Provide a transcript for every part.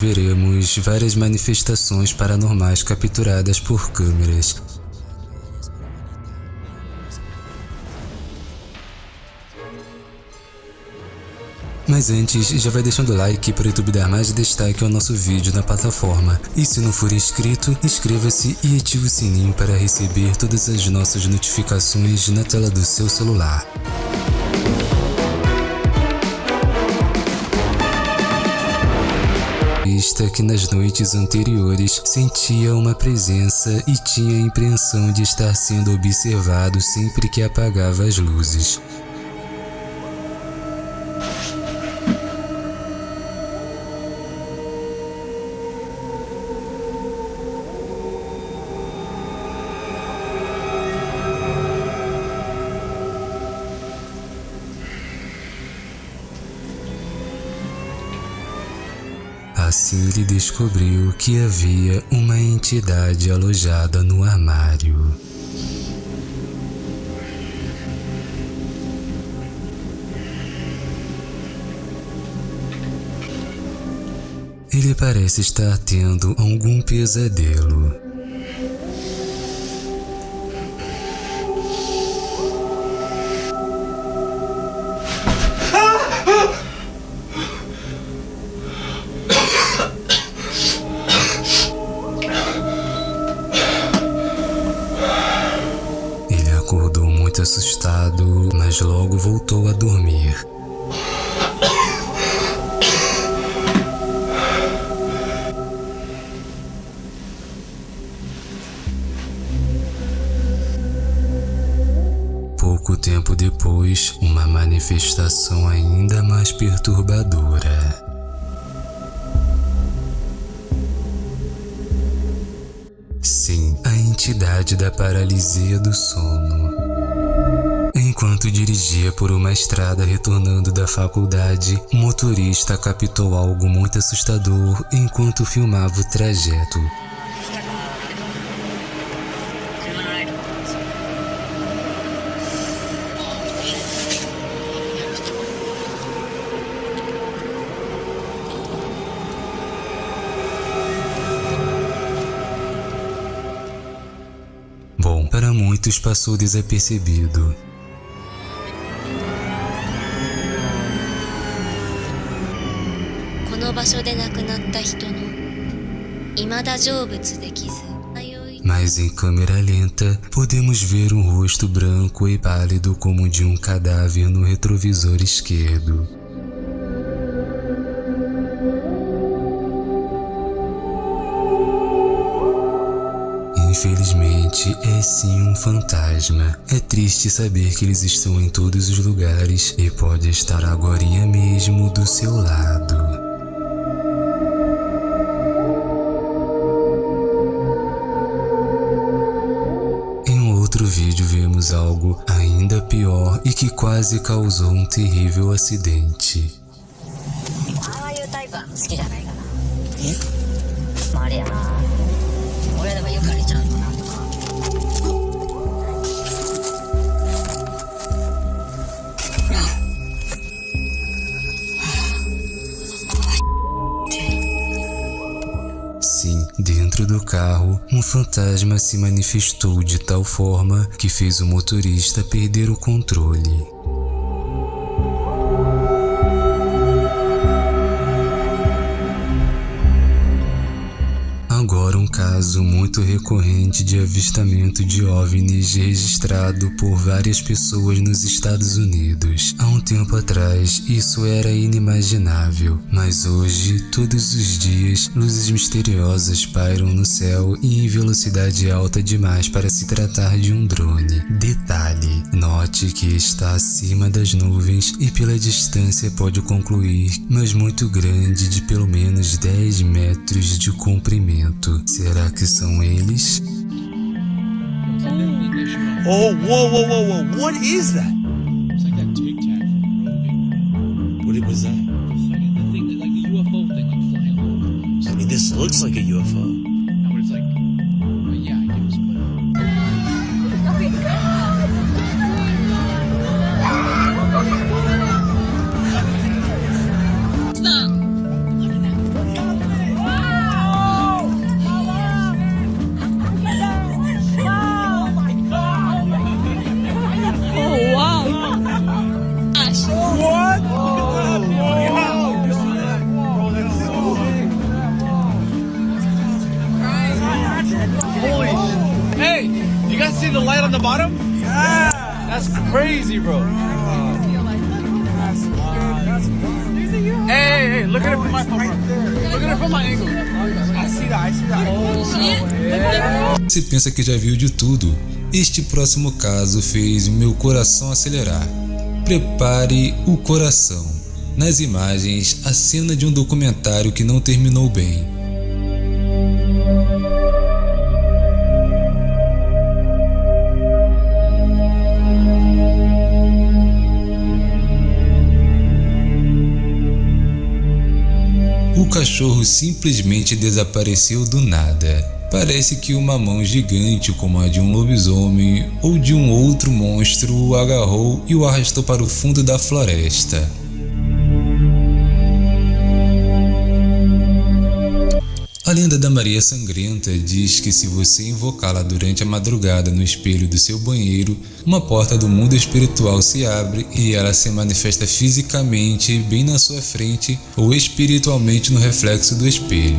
veremos várias manifestações paranormais capturadas por câmeras. Mas antes, já vai deixando o like para o YouTube dar mais destaque ao nosso vídeo na plataforma. E se não for inscrito, inscreva-se e ative o sininho para receber todas as nossas notificações na tela do seu celular. Que nas noites anteriores sentia uma presença e tinha a impressão de estar sendo observado sempre que apagava as luzes. Assim ele descobriu que havia uma entidade alojada no armário. Ele parece estar tendo algum pesadelo. Muito assustado, mas logo voltou a dormir. Pouco tempo depois, uma manifestação ainda mais perturbadora. Da paralisia do sono. Enquanto dirigia por uma estrada retornando da faculdade, o motorista captou algo muito assustador enquanto filmava o trajeto. para muitos passou desapercebido. Mas em câmera lenta, podemos ver um rosto branco e pálido como de um cadáver no retrovisor esquerdo. Infelizmente, é sim um fantasma. É triste saber que eles estão em todos os lugares e pode estar agora mesmo do seu lado. vídeo vemos algo ainda pior e que quase causou um terrível acidente. Dentro do carro, um fantasma se manifestou de tal forma que fez o motorista perder o controle. Caso muito recorrente de avistamento de OVNIs registrado por várias pessoas nos Estados Unidos. Há um tempo atrás, isso era inimaginável, mas hoje, todos os dias, luzes misteriosas pairam no céu e em velocidade alta demais para se tratar de um drone. Detalhe, note que está acima das nuvens e pela distância pode concluir, mas muito grande de pelo menos 10 metros de comprimento. Será que são eles? Oh, whoa, whoa, whoa, whoa. What is that? It's like that Tic Tac from What was that? It's like the thing, like a UFO thing, like flying over. I mean, this looks like a UFO. Hey, look at it from my Look at it from my angle. Você pensa que já viu de tudo? Este próximo caso fez meu coração acelerar. Prepare o coração. Nas imagens, a cena de um documentário que não terminou bem. Cachorro simplesmente desapareceu do nada. Parece que uma mão gigante, como a de um lobisomem ou de um outro monstro, o agarrou e o arrastou para o fundo da floresta. A lenda da Maria Sangrenta diz que se você invocá-la durante a madrugada no espelho do seu banheiro, uma porta do mundo espiritual se abre e ela se manifesta fisicamente bem na sua frente ou espiritualmente no reflexo do espelho.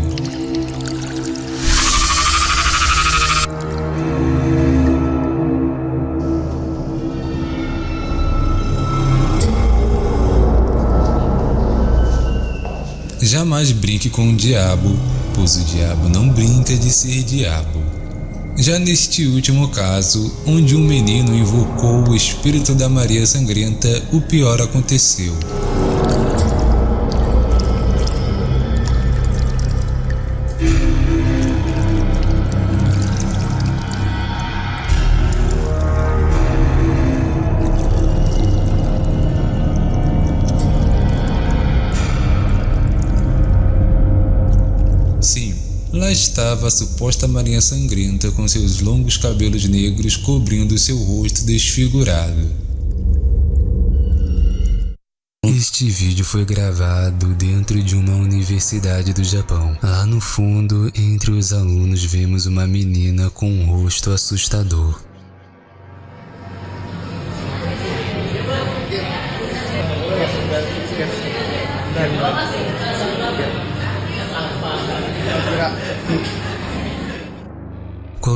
Jamais brinque com o diabo, pois o diabo não brinca de ser diabo. Já neste último caso, onde um menino invocou o espírito da Maria Sangrenta, o pior aconteceu. A suposta Marinha Sangrenta com seus longos cabelos negros cobrindo seu rosto desfigurado. Este vídeo foi gravado dentro de uma universidade do Japão. Lá no fundo, entre os alunos, vemos uma menina com um rosto assustador.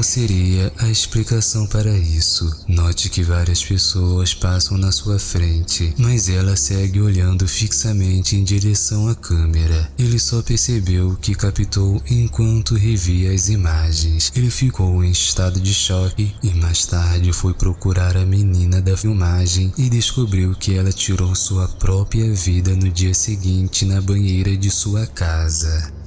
Qual seria a explicação para isso? Note que várias pessoas passam na sua frente, mas ela segue olhando fixamente em direção à câmera. Ele só percebeu que captou enquanto revia as imagens. Ele ficou em estado de choque e mais tarde foi procurar a menina da filmagem e descobriu que ela tirou sua própria vida no dia seguinte na banheira de sua casa.